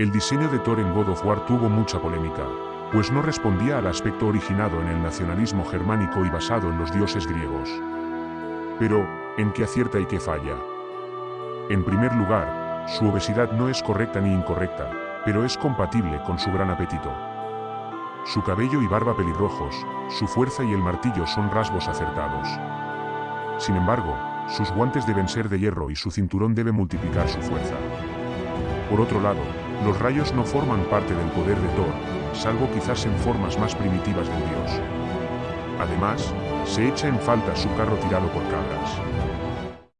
El diseño de Thor en God of War tuvo mucha polémica, pues no respondía al aspecto originado en el nacionalismo germánico y basado en los dioses griegos. Pero, ¿en qué acierta y qué falla? En primer lugar, su obesidad no es correcta ni incorrecta, pero es compatible con su gran apetito. Su cabello y barba pelirrojos, su fuerza y el martillo son rasgos acertados. Sin embargo, sus guantes deben ser de hierro y su cinturón debe multiplicar su fuerza. Por otro lado, los rayos no forman parte del poder de Thor, salvo quizás en formas más primitivas del dios. Además, se echa en falta su carro tirado por cabras.